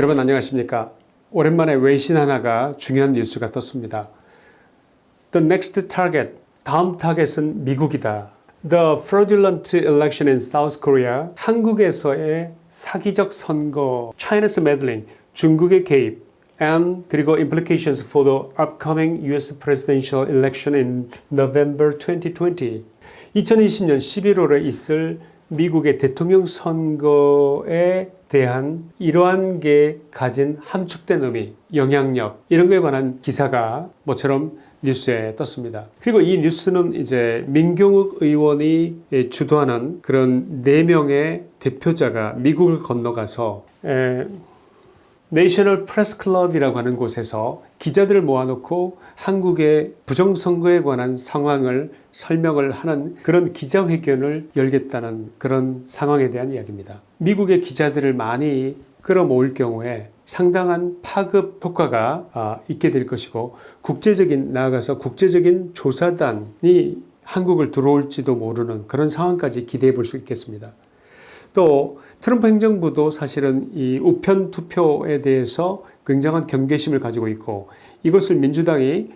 여러분 안녕하십니까 오랜만에 외신 하나가 중요한 뉴스가 떴습니다 The next target 다음 타겟은 미국이다 The fraudulent election in South Korea 한국에서의 사기적 선거 China's meddling 중국의 개입 and 그리고 implications for the upcoming US presidential election in November 2020 2020년 11월에 있을 미국의 대통령 선거에 대한 이러한 게 가진 함축된 의미, 영향력 이런 거에 관한 기사가 모처럼 뉴스에 떴습니다. 그리고 이 뉴스는 이제 민경욱 의원이 주도하는 그런 4명의 대표자가 미국을 건너가서 에, 내셔널 프레스 클럽이라고 하는 곳에서 기자들을 모아놓고 한국의 부정선거에 관한 상황을 설명을 하는 그런 기자회견을 열겠다는 그런 상황에 대한 이야기입니다. 미국의 기자들을 많이 끌어모을 경우에 상당한 파급 효과가 있게 될 것이고 국제적인 나아가서 국제적인 조사단이 한국을 들어올지도 모르는 그런 상황까지 기대해 볼 수 있겠습니다. 또 트럼프 행정부도 사실은 이 우편 투표에 대해서 굉장한 경계심을 가지고 있고 이것을 민주당이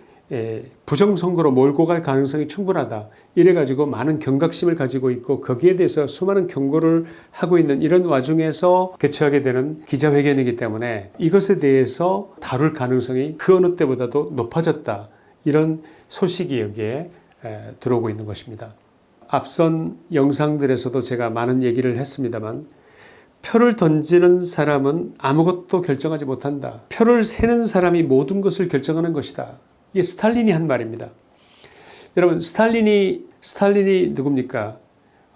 부정선거로 몰고 갈 가능성이 충분하다 이래가지고 많은 경각심을 가지고 있고 거기에 대해서 수많은 경고를 하고 있는 이런 와중에서 개최하게 되는 기자회견이기 때문에 이것에 대해서 다룰 가능성이 그 어느 때보다도 높아졌다 이런 소식이 여기에 들어오고 있는 것입니다. 앞선 영상들에서도 제가 많은 얘기를 했습니다만 표를 던지는 사람은 아무것도 결정하지 못한다. 표를 세는 사람이 모든 것을 결정하는 것이다. 이게 스탈린이 한 말입니다. 여러분 스탈린이 스탈린이 누굽니까?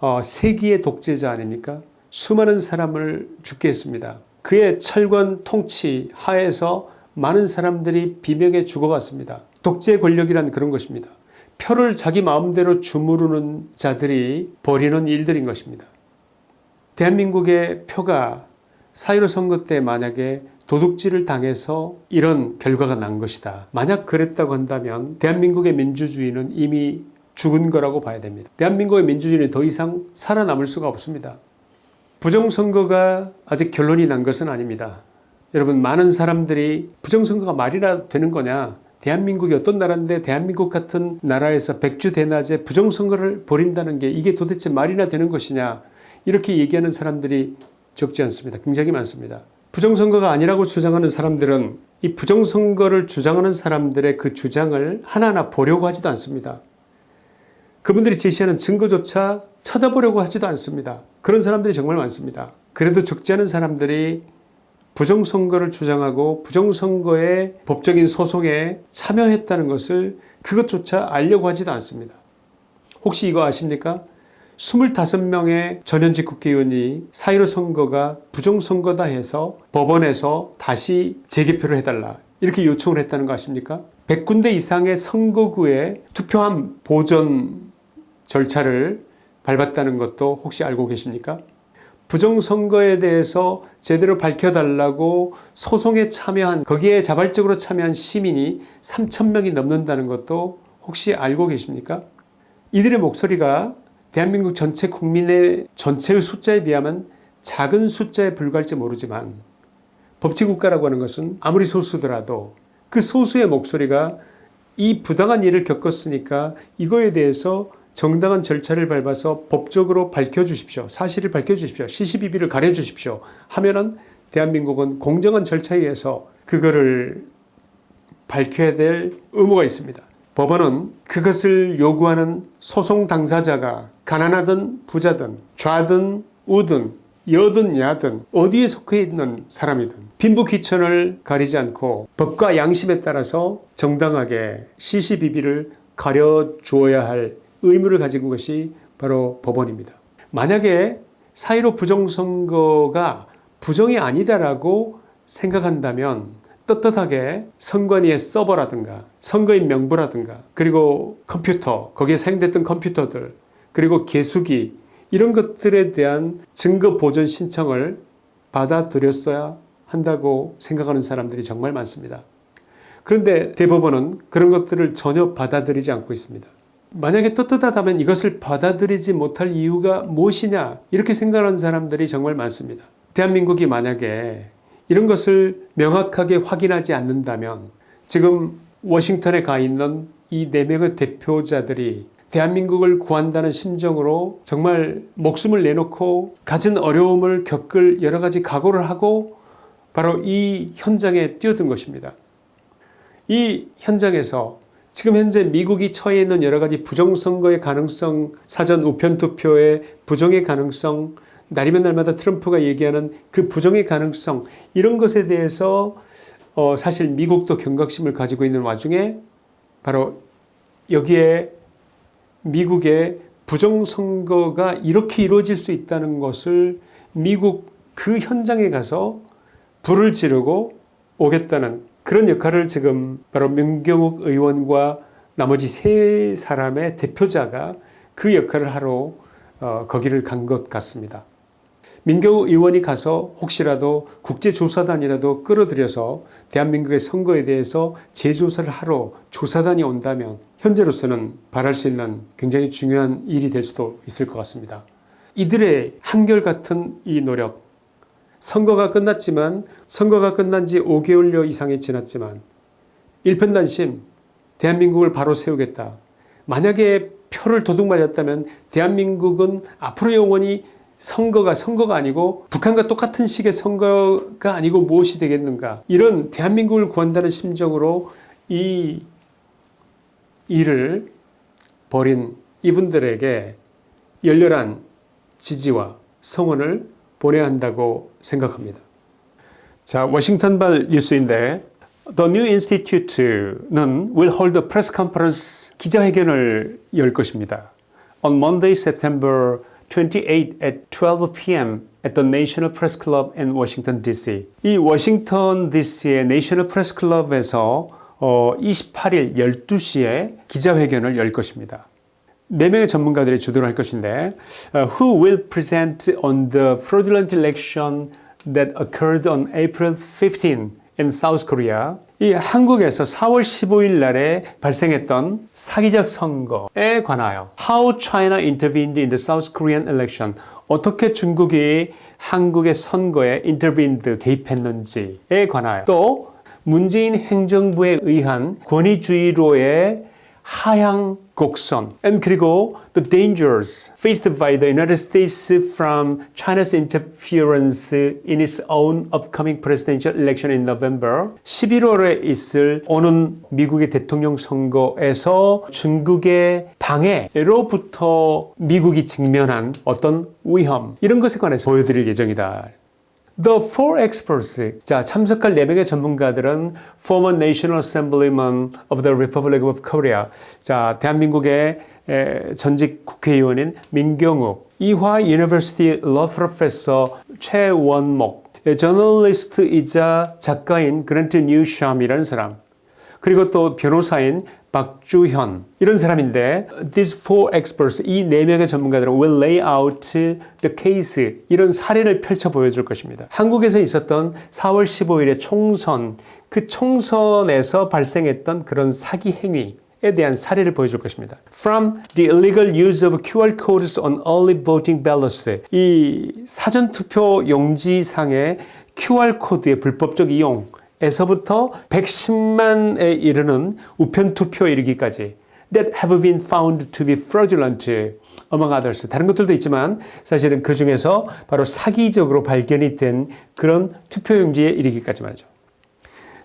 어, 세기의 독재자 아닙니까? 수많은 사람을 죽게 했습니다. 그의 철권 통치 하에서 많은 사람들이 비명에 죽어갔습니다. 독재 권력이란 그런 것입니다. 표를 자기 마음대로 주무르는 자들이 벌이는 일들인 것입니다. 대한민국의 표가 4.15 선거 때 만약에 도둑질을 당해서 이런 결과가 난 것이다. 만약 그랬다고 한다면 대한민국의 민주주의는 이미 죽은 거라고 봐야 됩니다. 대한민국의 민주주의는 더 이상 살아남을 수가 없습니다. 부정선거가 아직 결론이 난 것은 아닙니다. 여러분 많은 사람들이 부정선거가 말이나 되는 거냐 대한민국이 어떤 나라인데 대한민국 같은 나라에서 백주 대낮에 부정선거를 벌인다는 게 이게 도대체 말이나 되는 것이냐 이렇게 얘기하는 사람들이 적지 않습니다. 굉장히 많습니다. 부정선거가 아니라고 주장하는 사람들은 이 부정선거를 주장하는 사람들의 그 주장을 하나하나 보려고 하지도 않습니다. 그분들이 제시하는 증거조차 쳐다보려고 하지도 않습니다. 그런 사람들이 정말 많습니다. 그래도 적지 않은 사람들이 부정선거를 주장하고 부정선거의 법적인 소송에 참여했다는 것을 그것조차 알려고 하지도 않습니다. 혹시 이거 아십니까? 25명의 전현직 국회의원이 4.15 선거가 부정선거다 해서 법원에서 다시 재개표를 해달라 이렇게 요청을 했다는 거 아십니까? 100군데 이상의 선거구에 투표함 보존 절차를 밟았다는 것도 혹시 알고 계십니까? 부정선거에 대해서 제대로 밝혀달라고 소송에 참여한 거기에 자발적으로 참여한 시민이 3천명이 넘는다는 것도 혹시 알고 계십니까? 이들의 목소리가 대한민국 전체 국민의 전체의 숫자에 비하면 작은 숫자에 불과할지 모르지만 법치국가라고 하는 것은 아무리 소수더라도 그 소수의 목소리가 이 부당한 일을 겪었으니까 이거에 대해서 정당한 절차를 밟아서 법적으로 밝혀주십시오. 사실을 밝혀주십시오. 시시비비를 가려주십시오. 하면은 대한민국은 공정한 절차에 의해서 그거를 밝혀야 될 의무가 있습니다. 법원은 그것을 요구하는 소송 당사자가 가난하든 부자든 좌든 우든 여든 야든 어디에 속해 있는 사람이든 빈부귀천을 가리지 않고 법과 양심에 따라서 정당하게 시시비비를 가려주어야 할 의무를 가진 것이 바로 법원입니다. 만약에 4.15 부정선거가 부정이 아니다라고 생각한다면 떳떳하게 선관위의 서버라든가 선거인 명부라든가 그리고 컴퓨터 거기에 사용됐던 컴퓨터들 그리고 개수기 이런 것들에 대한 증거 보존 신청을 받아들였어야 한다고 생각하는 사람들이 정말 많습니다. 그런데 대법원은 그런 것들을 전혀 받아들이지 않고 있습니다. 만약에 떳떳하다면 이것을 받아들이지 못할 이유가 무엇이냐 이렇게 생각하는 사람들이 정말 많습니다. 대한민국이 만약에 이런 것을 명확하게 확인하지 않는다면 지금 워싱턴에 가 있는 이네 명의 대표자들이 대한민국을 구한다는 심정으로 정말 목숨을 내놓고 가진 어려움을 겪을 여러 가지 각오를 하고 바로 이 현장에 뛰어든 것입니다. 이 현장에서 지금 현재 미국이 처해 있는 여러 가지 부정선거의 가능성, 사전 우편투표의 부정의 가능성, 날이면 날마다 트럼프가 얘기하는 그 부정의 가능성 이런 것에 대해서 어 사실 미국도 경각심을 가지고 있는 와중에 바로 여기에 미국의 부정선거가 이렇게 이루어질 수 있다는 것을 미국 그 현장에 가서 불을 지르고 오겠다는 그런 역할을 지금 바로 민경욱 의원과 나머지 세 사람의 대표자가 그 역할을 하러 어, 거기를 간 것 같습니다. 민경욱 의원이 가서 혹시라도 국제조사단이라도 끌어들여서 대한민국의 선거에 대해서 재조사를 하러 조사단이 온다면 현재로서는 바랄 수 있는 굉장히 중요한 일이 될 수도 있을 것 같습니다. 이들의 한결같은 이 노력 선거가 끝났지만 선거가 끝난 지 5개월여 이상이 지났지만 일편단심 대한민국을 바로 세우겠다. 만약에 표를 도둑 맞았다면 대한민국은 앞으로 영원히 선거가 선거가 아니고 북한과 똑같은 식의 선거가 아니고 무엇이 되겠는가 이런 대한민국을 구한다는 심정으로 이 일을 벌인 이분들에게 열렬한 지지와 성원을 보내야 한다고 생각합니다. 자, 워싱턴발 뉴스인데 The New Institute는 will hold a press conference 기자회견을 열 것입니다. On Monday, September 28 at 12 p.m. at the National Press Club in Washington D.C. 이 워싱턴 D.C.의 National Press Club에서 어, 28일 12시에 기자회견을 열 것입니다. 4명의 전문가들이 주도를 할 것인데 uh, Who will present on the fraudulent election that occurred on April 15 in South Korea 이 한국에서 4월 15일 날에 발생했던 사기적 선거에 관하여 How China intervened in the South Korean election 어떻게 중국이 한국의 선거에 intervened 개입했는지에 관하여 또 문재인 행정부에 의한 권위주의로의 하향 곡선 and 그리고 the dangers faced by the United States from China's interference in its own upcoming presidential election in November 11월에 있을 오는 미국의 대통령 선거에서 중국의 방해로부터 미국이 직면한 어떤 위험 이런 것에 관해서 보여드릴 예정이다. The four experts, 자 참석할 4명의 전문가들은 former National Assemblyman of the Republic of Korea, 자 대한민국의 에, 전직 국회의원인 민경욱, 이화 University Law Professor 최원목, 저널리스트이자 작가인 그랜트 뉴샴이라는 사람, 그리고 또 변호사인 박주현 이런 사람인데 these four experts 이 네 명의 전문가들은 will lay out the case 이런 사례를 펼쳐 보여줄 것입니다. 한국에서 있었던 4월 15일의 총선 그 총선에서 발생했던 그런 사기 행위 에 대한 사례를 보여줄 것입니다. From the illegal use of QR codes on early voting ballots 이 사전투표 용지상의 QR코드의 불법적 이용 에서부터 110만에 이르는 우편투표 이르기까지 that have been found to be fraudulent among others. 다른 것들도 있지만 사실은 그 중에서 바로 사기적으로 발견이 된 그런 투표용지에 이르기까지 말이죠.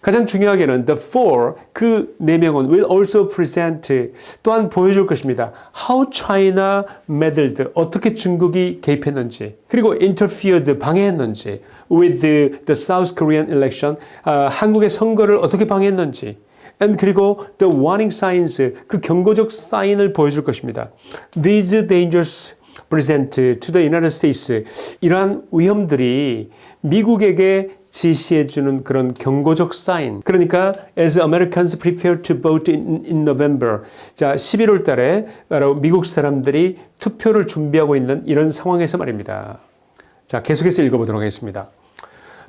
가장 중요하게는 the four 그 네 명은 will also present 또한 보여줄 것입니다. How China meddled 어떻게 중국이 개입했는지 그리고 interfered 방해했는지 with the, the South Korean election 아, 한국의 선거를 어떻게 방해했는지 and 그리고 the warning signs 그 경고적 사인을 보여줄 것입니다. These dangers present to the United States 이러한 위험들이 미국에게 지시해주는 그런 경고적 사인 그러니까 as Americans prepare to vote in, in November 자 11월 달에 미국 사람들이 투표를 준비하고 있는 이런 상황에서 말입니다. 자 계속해서 읽어보도록 하겠습니다.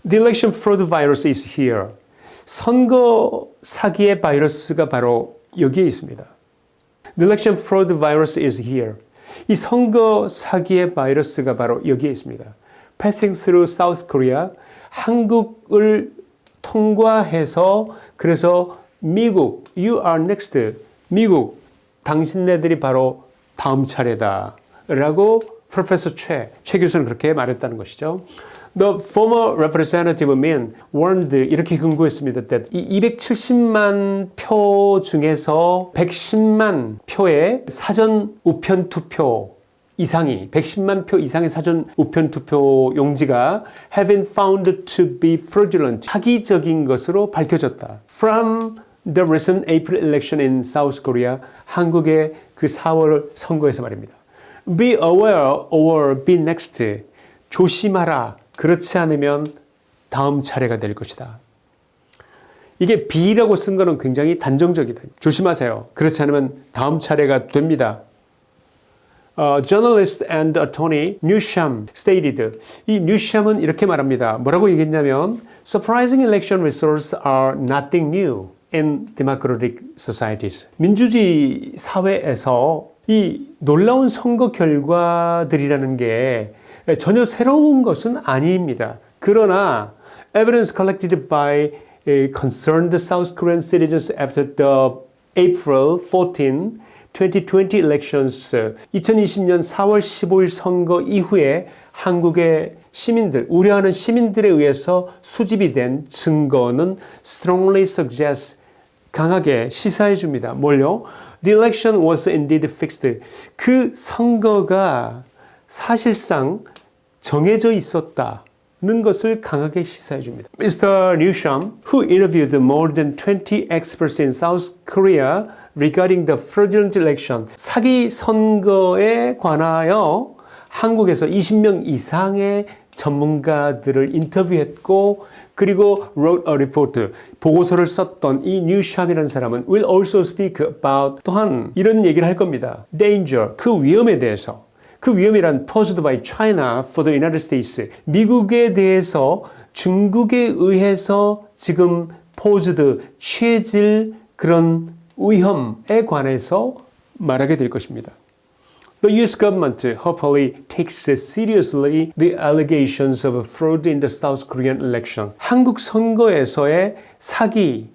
The election fraud virus is here. 선거 사기의 바이러스가 바로 여기에 있습니다. The election fraud virus is here. 이 선거 사기의 바이러스가 바로 여기에 있습니다. Passing through South Korea, 한국을 통과해서 그래서 미국, you are next. 미국, 당신네들이 바로 다음 차례다. 라고 프로페서 최, 최 교수는 그렇게 말했다는 것이죠. The former representative Min warned 이렇게 근거했습니다. 이 270만 표 중에서 110만 표의 사전 우편 투표 이상이 110만 표 이상의 사전 우편 투표 용지가 have been found to be fraudulent 사기적인 것으로 밝혀졌다. From the recent April election in South Korea 한국의 그 4월 선거에서 말입니다. Be aware or be next. 조심하라. 그렇지 않으면 다음 차례가 될 것이다. 이게 be라고 쓴 거는 굉장히 단정적이다. 조심하세요. 그렇지 않으면 다음 차례가 됩니다. Uh, journalist and attorney Newsham stated 이 Newsham은 이렇게 말합니다. 뭐라고 얘기했냐면 surprising election results are nothing new in democratic societies. 민주주의 사회에서 이 놀라운 선거 결과들이라는 게 전혀 새로운 것은 아닙니다. 그러나 evidence collected by concerned South Korean citizens after the April 14 2020 elections 2020년 4월 15일 선거 이후에 한국의 시민들, 우려하는 시민들에 의해서 수집이 된 증거는 strongly suggests 강하게 시사해 줍니다. 뭘요? The election was indeed fixed. 그 선거가 사실상 정해져 있었다 는 것을 강하게 시사해 줍니다. Mr. Newsham, who interviewed more than 20 experts in South Korea regarding the fraudulent election, 사기 선거에 관하여 한국에서 20명 이상의 전문가들을 인터뷰했고 그리고 wrote a report 보고서를 썼던 이 뉴샴이라는 사람은 will also speak about 또한 이런 얘기를 할 겁니다. danger 그 위험에 대해서 그 위험이란 posed by China for the United States 미국에 대해서 중국에 의해서 지금 posed 취해질 그런 위험에 관해서 말하게 될 것입니다. The US government hopefully takes seriously the allegations of fraud in the South Korean election. 한국 선거에서의 사기에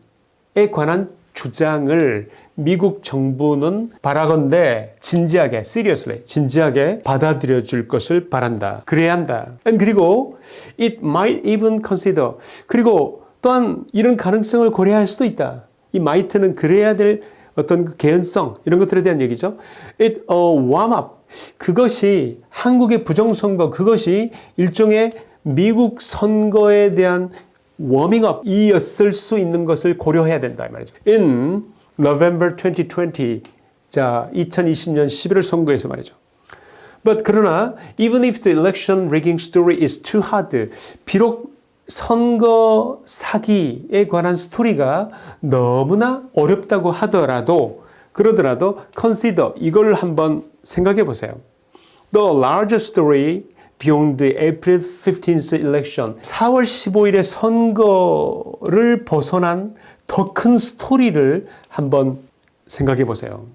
관한 주장을 미국 정부는 바라건대 진지하게, seriously, 진지하게 받아들여 줄 것을 바란다. 그래야 한다. 그리고 it might even consider. 그리고 또한 이런 가능성을 고려할 수도 있다. 이 might는 그래야 될 어떤 그 개연성 이런 것들에 대한 얘기죠. It a warm up 그것이 한국의 부정선거 그것이 일종의 미국 선거에 대한 워밍업이었을 수 있는 것을 고려해야 된다 이 말이죠. In November 2020 자 2020년 11월 선거에서 말이죠. But 그러나 even if the election rigging story is too hard 비록 선거 사기에 관한 스토리가 너무나 어렵다고 하더라도 그러더라도 consider 이걸 한번 생각해 보세요. The larger story beyond the April 15th election 4월 15일의 선거를 벗어난 더 큰 스토리를 한번 생각해 보세요.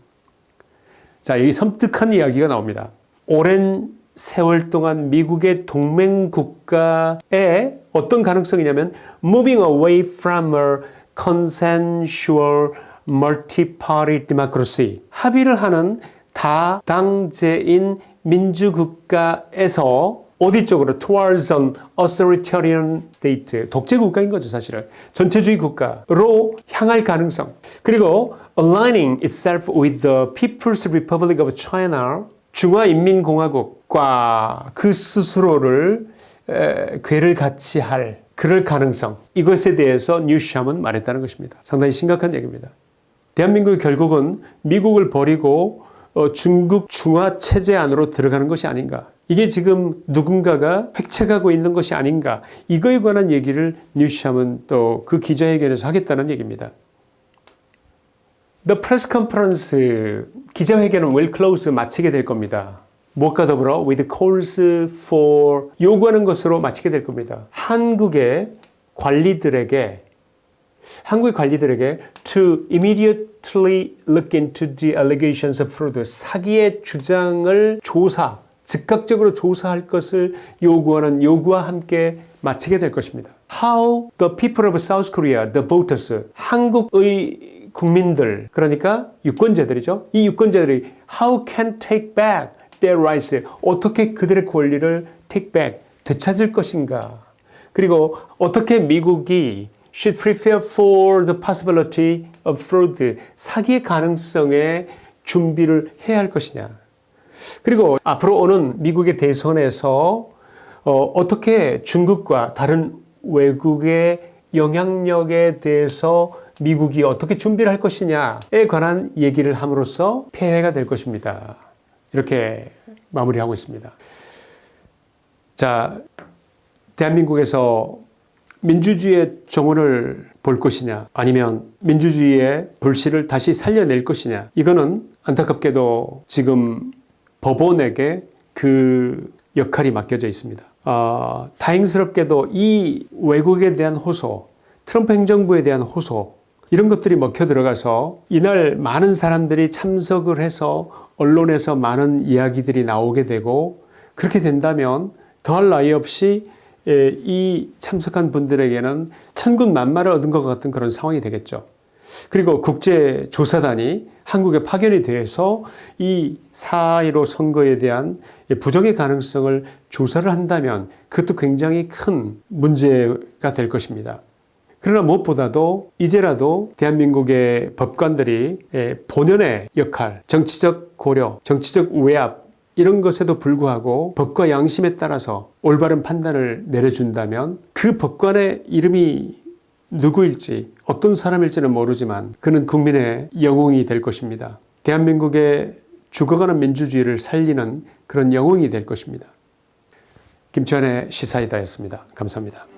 자, 여기 섬뜩한 이야기가 나옵니다. 오랜 세월 동안 미국의 동맹 국가에 어떤 가능성이냐면 moving away from a consensual multi-party democracy 합의를 하는 다당제인 민주국가에서 어디 쪽으로 towards an authoritarian state 독재 국가인 거죠 사실은 전체주의 국가로 향할 가능성 그리고 aligning itself with the People's Republic of China 중화인민공화국과 그 스스로를 에, 괴를 같이 할 그럴 가능성 이것에 대해서 뉴샴은 말했다는 것입니다. 상당히 심각한 얘기입니다. 대한민국이 결국은 미국을 버리고 어, 중국 중화 체제 안으로 들어가는 것이 아닌가. 이게 지금 누군가가 획책하고 있는 것이 아닌가. 이거에 관한 얘기를 뉴샴은 또 그 기자회견에서 하겠다는 얘기입니다. The press conference 기자회견은 well close 마치게 될 겁니다. 무엇과 더불어 with calls for 요구하는 것으로 마치게 될 겁니다. 한국의 관리들에게 한국의 관리들에게 to immediately look into the allegations of fraud 사기의 주장을 조사 즉각적으로 조사할 것을 요구하는 요구와 함께 마치게 될 것입니다. How the people of South Korea, the voters, 한국의 국민들, 그러니까 유권자들이죠. 이 유권자들이 how can take back their rights, 어떻게 그들의 권리를 take back, 되찾을 것인가. 그리고 어떻게 미국이 should prepare for the possibility of fraud, 사기의 가능성에 준비를 해야 할 것이냐. 그리고 앞으로 오는 미국의 대선에서 어, 떻게 중국과 다른 외국의 영향력에 대해서 미국이 어떻게 준비를 할 것이냐에 관한 얘기를 함으로써 폐해가 될 것입니다. 이렇게 마무리하고 있습니다. 자, 대한민국에서 민주주의의 정원을 볼 것이냐 아니면 민주주의의 불씨를 다시 살려낼 것이냐 이거는 안타깝게도 지금 법원에게 그 역할이 맡겨져 있습니다. 어, 다행스럽게도 이 외국에 대한 호소, 트럼프 행정부에 대한 호소 이런 것들이 먹혀 들어가서 이날 많은 사람들이 참석을 해서 언론에서 많은 이야기들이 나오게 되고 그렇게 된다면 더할 나위 없이 예, 이 참석한 분들에게는 천군 만마를 얻은 것 같은 그런 상황이 되겠죠. 그리고 국제조사단이 한국에 파견이 돼서 이 4.15 선거에 대한 부정의 가능성을 조사를 한다면 그것도 굉장히 큰 문제가 될 것입니다. 그러나 무엇보다도 이제라도 대한민국의 법관들이 본연의 역할, 정치적 고려, 정치적 외압 이런 것에도 불구하고 법과 양심에 따라서 올바른 판단을 내려준다면 그 법관의 이름이 누구일지 어떤 사람일지는 모르지만 그는 국민의 영웅이 될 것입니다. 대한민국의 죽어가는 민주주의를 살리는 그런 영웅이 될 것입니다. 김치환의 시사이다였습니다. 감사합니다.